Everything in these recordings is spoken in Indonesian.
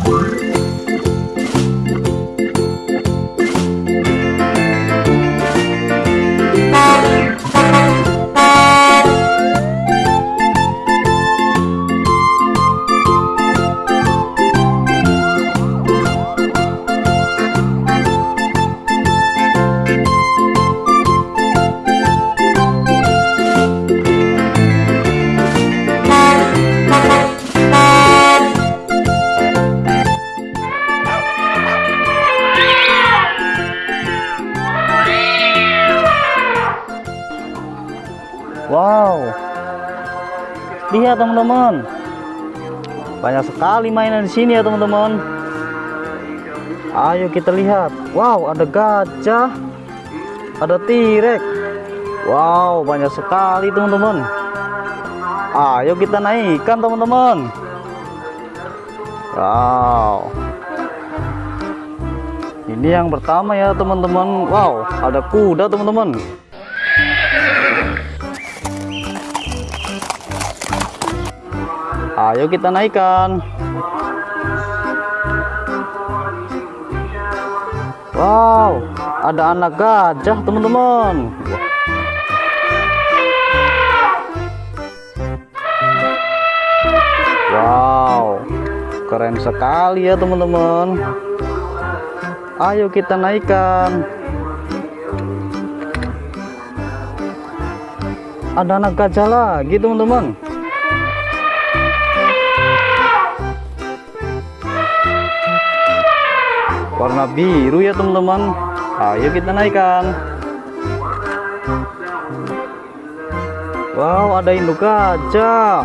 Thank. Wow. Lihat teman-teman. Banyak sekali mainan di sini ya teman-teman. Ayo kita lihat. Wow, ada gajah. Ada T-Rex. Wow, banyak sekali teman-teman. Ayo kita naikkan teman-teman. Wow. Ini yang pertama ya teman-teman. Wow, ada kuda teman-teman. Ayo kita naikkan. Wow, ada anak gajah, teman-teman. Wow, keren sekali ya, teman-teman. Ayo kita naikkan. Ada anak gajah lagi, teman-teman. Warna biru ya teman-teman. Ayo kita naikkan. Wow ada induk gajah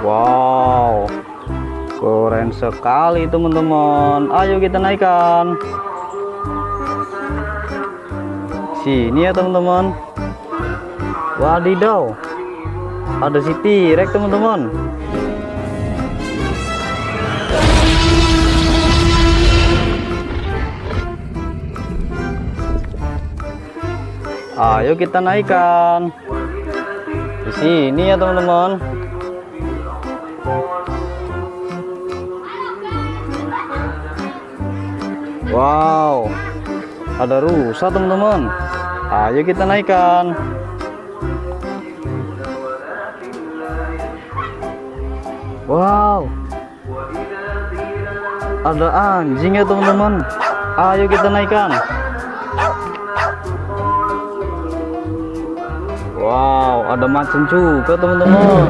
wow keren sekali teman-teman. Ayo kita naikkan. Sini ya teman-teman. Wadidaw ada si T-Rex teman-teman. Ayo kita naikkan. Di sini ya teman-teman. Wow. Ada rusa teman-teman. Ayo kita naikkan Wow. Ada anjing ya teman-teman. Ayo kita naikkan. Wow, ada macan juga teman-teman.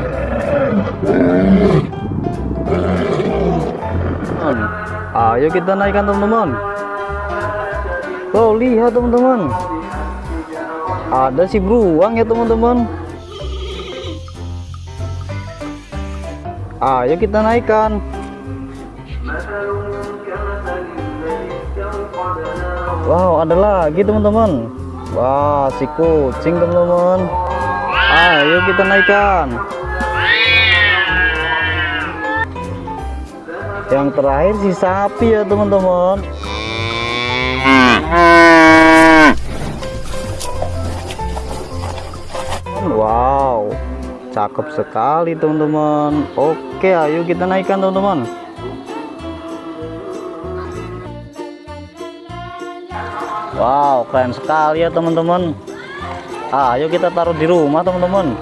Ayo kita naikkan teman-teman. Oh, lihat teman-teman. Ada si beruang ya teman-teman. Ayo kita naikkan. Wow, ada lagi teman-teman. Wah, si kucing teman-teman. Ayo kita naikkan. Yang terakhir si sapi ya teman-teman. Cakep sekali teman-teman. Oke, ayo kita naikkan teman-teman. Wow, keren sekali ya teman-teman. Ayo kita taruh di rumah teman-teman.